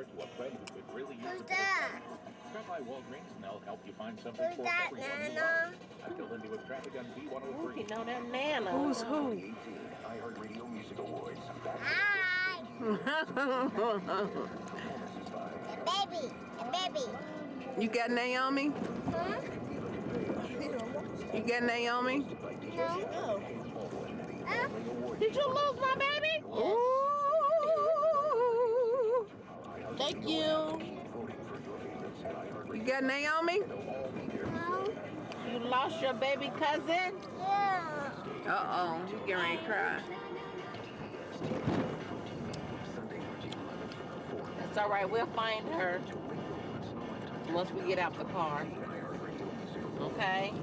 card to a friend who could really use Who's a bit of that? cash. Stop by Walgreens and they'll help you find something Who's for that, everyone you Nana? want. I'm Bill Lindy with traffic on oh You B103. know that Nana. Who's who? 2018 iHeartRadio Music Awards. Hi. Performances A baby. A baby. you got Naomi? Huh? You got Naomi? No. Huh? Did you lose my baby? Ooh. Thank you. You got Naomi? No. You lost your baby cousin? Yeah. Uh-oh, you getting ready to cry. It's all right. We'll find her once we get out the car. Okay?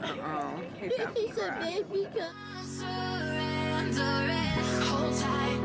Uh-oh, he's about to cry. baby cousin. It. Hold tight,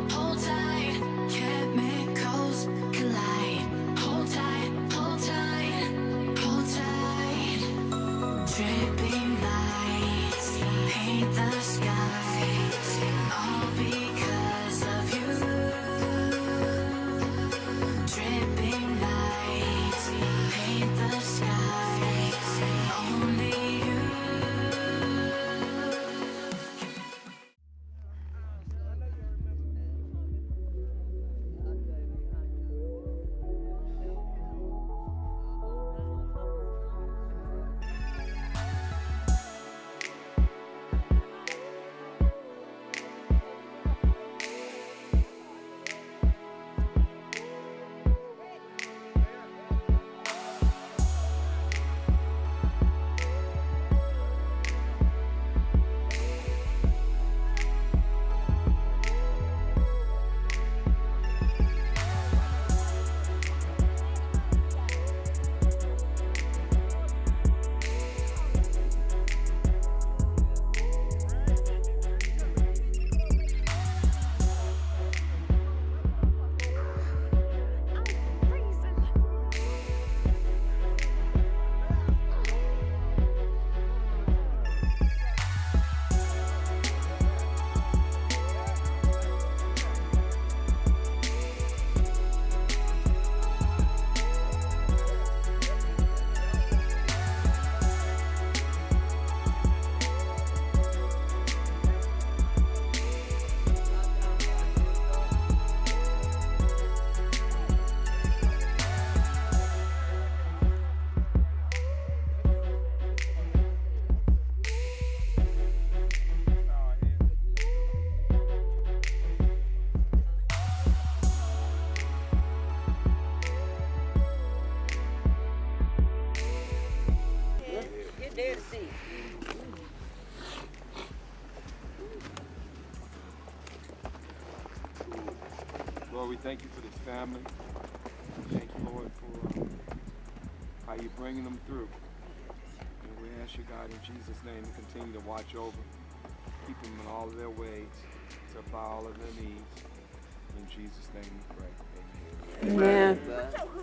family. Thank you, Lord, for uh, how you're bringing them through. And we ask you, God, in Jesus' name, to continue to watch over, keep them in all of their ways, supply all of their needs. In Jesus' name we pray. Amen. Amen. bubble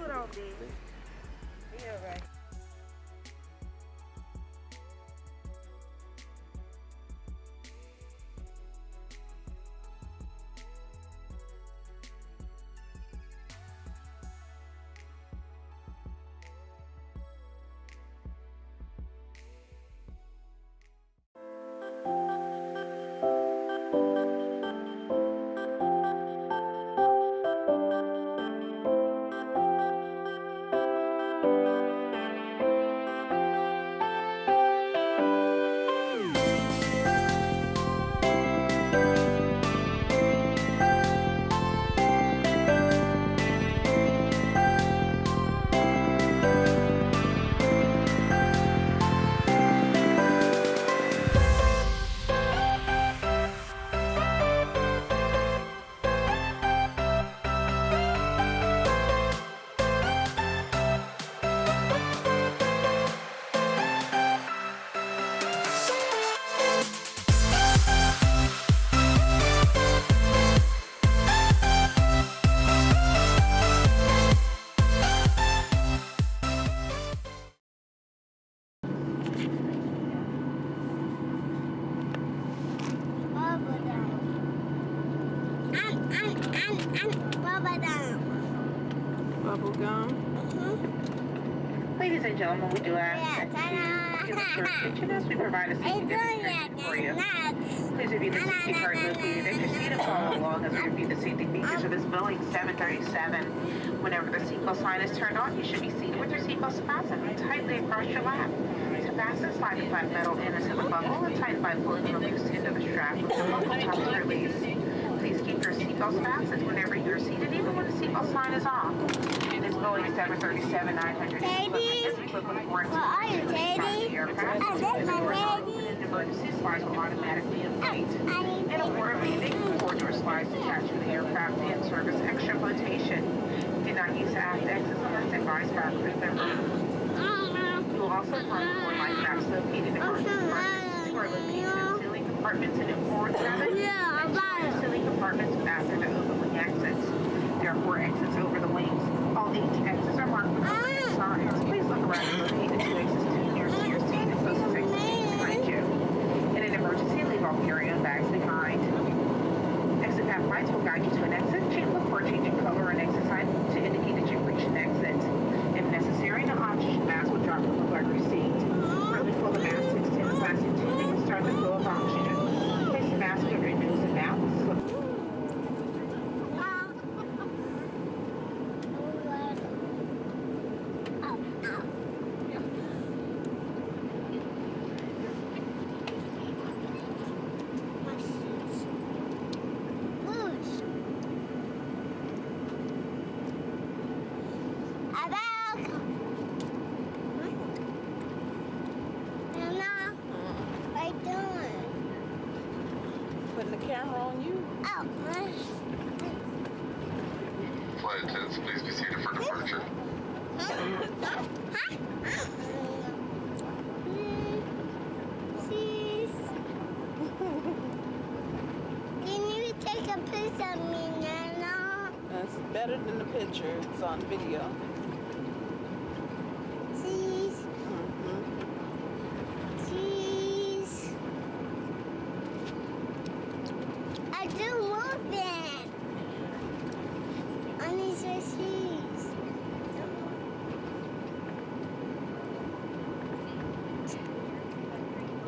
gum. Ladies and gentlemen, we do ask Yeah, that you attention as we provide a safety demonstration for you. Please review the safety card located at your seat and follow along as we review the safety features of this Boeing 737. Whenever the seatbelt sign is turned on, you should be seated with your seatbelt fastened tightly across your lap. To fasten, slide the flat metal in into the buckle and tighten by pulling the loose end of the strap with the buckle top is released. Please keep your seatbelts fastened whenever you're seated, even when the seatbelt sign is off. Boeing 737-900 Teddy? is equipped with warranty. Well, are you Teddy? I bet my Teddy. Emergency slides will automatically inflate. I need In a to order of landing, cord door slides attached to the aircraft and service extra flotation. Do not use aft exits unless advised by a crew member. You will also find four life rafts located in marked compartments who are located in ceiling compartments and in forward cabin. Yeah, about. Ceiling compartments after the open wing exits. There are four exits over Please look around locate the two to nearest to your seat and exit behind you. In an emergency, leave all carry-on bags behind. Exit path lights will guide you to an exit. Change look for a change in color or an exit sign to indicate that you've reached an exit. If necessary, an oxygen mask will drop from the leather seat. Early pull the mask to extend the plastic tubing and start the flow of oxygen. Place the mask over your nose and mouth. Slip What are you doing? Putting the camera on you. Oh, Flight attendants, please be seated for departure. Please. Can you take a picture of me, Nana? That's better than the picture. It's on video. Please, hmm please. I do moving. I need to cheese.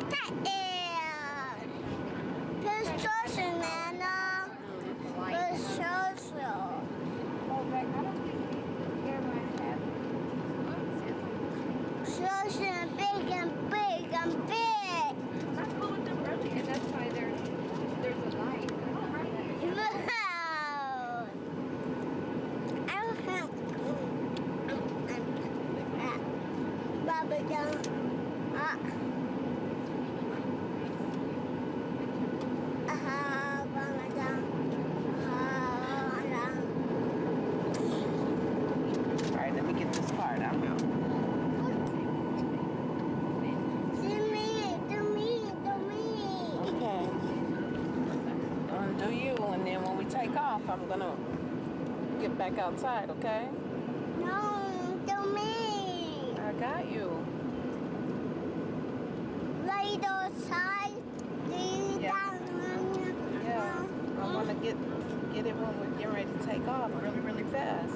That is. Construction, Nana. Construction. Construction, big and big and big. Wow. I don't have bubble gum. Ah. Ah, bubble gum. Ah, All right, let me get this card out now. Do me, do me, do me. Okay. Undo you, and then when we take off, I'm gonna get back outside, okay? No, do me. I got you. Right outside. Yeah. Yeah. I wanna get get it when we're getting ready to take off really, really fast.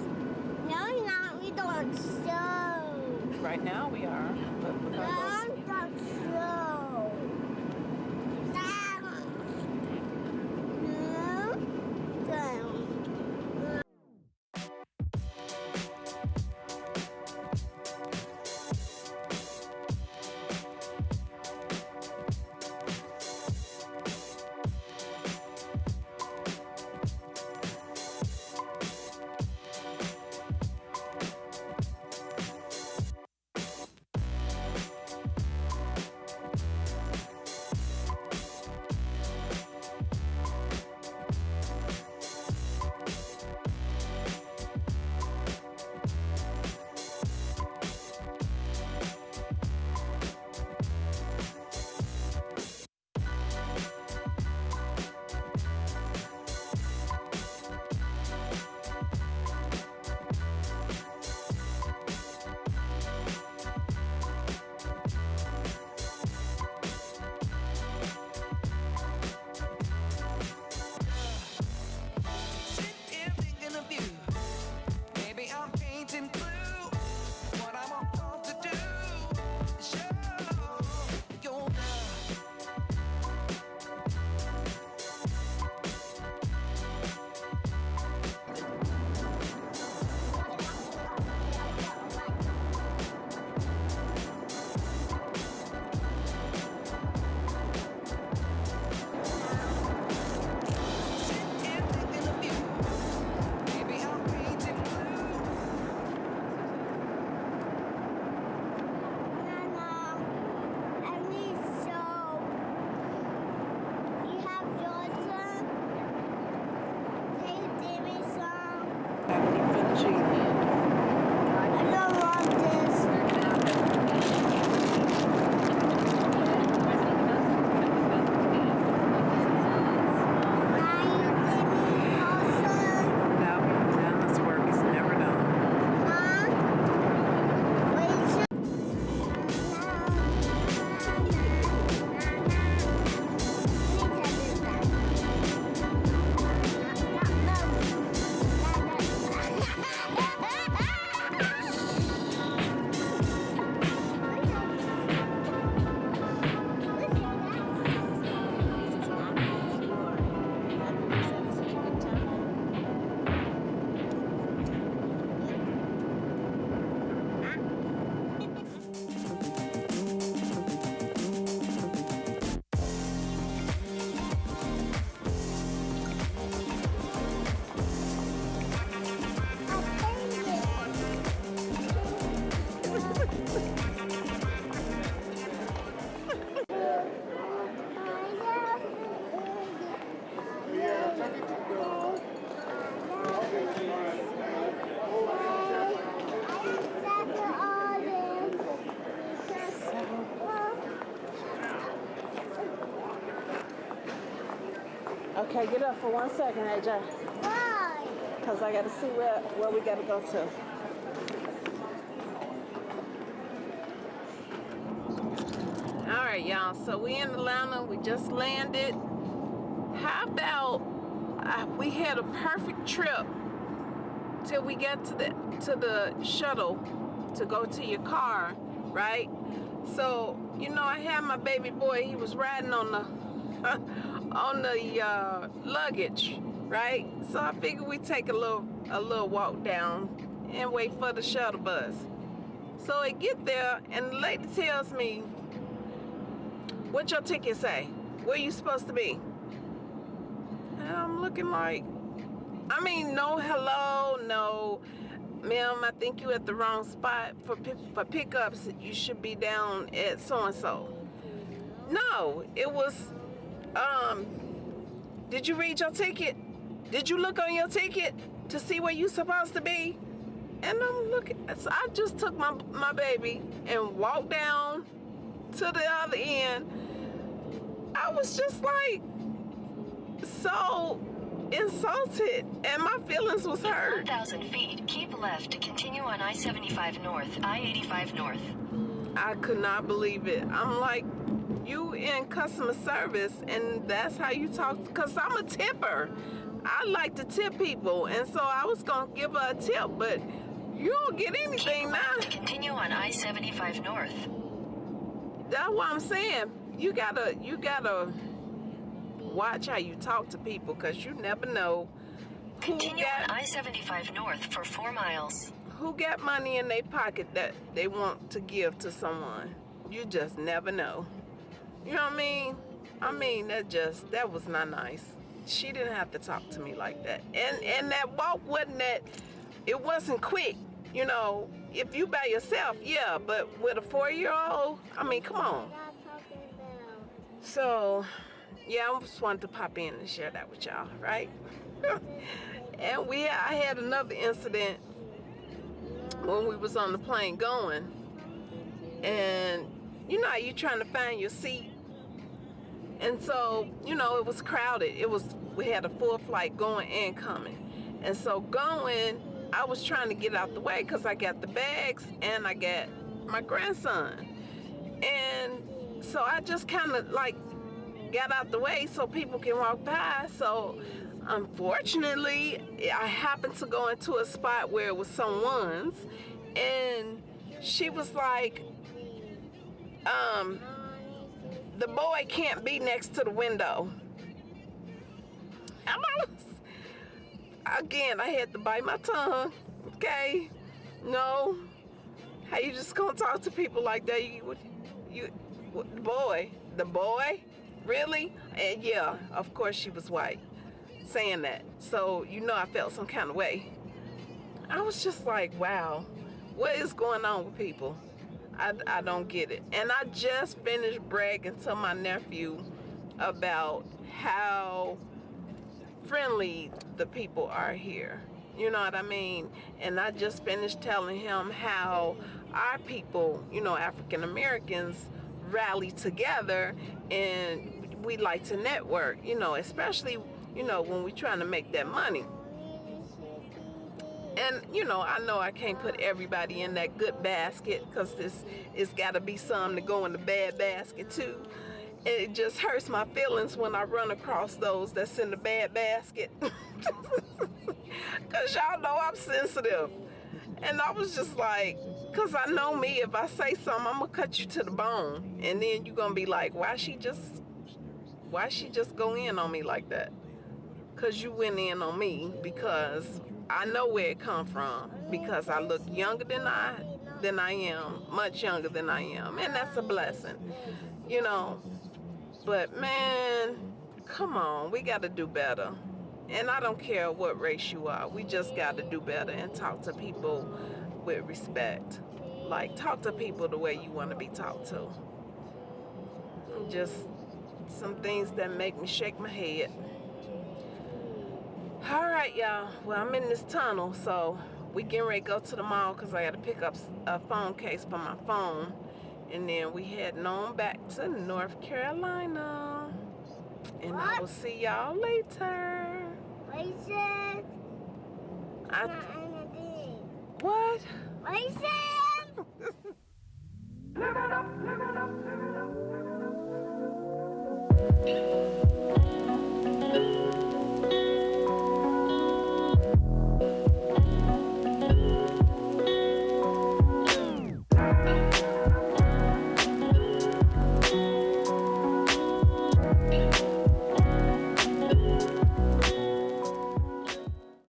No, no, we don't show. Right now we are, but we're gonna go Okay, get up for one second, AJ. Why? Because I got to see where, where we got to go to. All right, y'all. So we in Atlanta. We just landed. How about uh, we had a perfect trip till we get to the to the shuttle to go to your car, right? So you know, I had my baby boy. He was riding on the on the uh, luggage, right? So I figured we take a little a little walk down and wait for the shuttle bus. So I get there and the lady tells me, "What your ticket say? Where you supposed to be?" And I'm looking like, I mean, no hello, no, ma'am. I think you at the wrong spot for pick, for pickups. You should be down at so and so. No, it was um, did you read your ticket? Did you look on your ticket to see where you supposed to be? And I'm looking, so I just took my, my baby and walked down to the other end. I was just like so insulted and my feelings was hurt. 1,000 feet, keep left to continue on I-75 North, I-85 North. I could not believe it. I'm like, you in customer service and that's how you talk because I'm a tipper. I like to tip people and so I was gonna give her a tip, but you don't get anything Keep now. to continue on I-75 North. That's what I'm saying. You gotta you gotta watch how you talk to people because you never know Continue on I-75 North for four miles. who got money in their pocket that they want to give to someone. You just never know. You know what I mean? I mean that just that was not nice. She didn't have to talk to me like that. And and that walk wasn't that it wasn't quick. You know, if you by yourself, yeah, but with a four year old, I mean, come on. So, yeah, I just wanted to pop in and share that with y'all, right? and we, I had another incident when we was on the plane going, and you know, you trying to find your seat, and so you know, it was crowded. It was we had a full flight going and coming, and so going, I was trying to get out the way because I got the bags and I got my grandson, and so I just kind of like got out the way so people can walk by. So unfortunately, I happened to go into a spot where it was someone's, and she was like, um, the boy can't be next to the window. And I was, again, I had to bite my tongue. Okay, no, how you just gonna talk to people like that? You, you, the boy, the boy, really? And yeah, of course she was white, saying that. So you know I felt some kind of way. I was just like, wow, what is going on with people? I, I don't get it. And I just finished bragging to my nephew about how friendly the people are here. You know what I mean? And I just finished telling him how our people, you know, African Americans, rally together and we like to network, you know, especially, you know, when we're trying to make that money. And, you know, I know I can't put everybody in that good basket because this it's got to be some to go in the bad basket too. It just hurts my feelings when I run across those that's in the bad basket. Because y'all know I'm sensitive. And I was just like, because I know me, if I say something, I'm to cut you to the bone. And then you're to be like, why she just, why she just go in on me like that? Because you went in on me because I know where it come from. Because I look younger than I, than I am, much younger than I am. And that's a blessing, you know. But man, come on, we got to do better. And I don't care what race you are. We just got to do better and talk to people with respect. Like, talk to people the way you want to be talked to. Just some things that make me shake my head. All right, y'all. Well, I'm in this tunnel, so we getting ready to go to the mall because I got to pick up a phone case for my phone. And then we heading on back to North Carolina. And I will see y'all later. What is it? I, what? What is it? Live it up, live it up, live it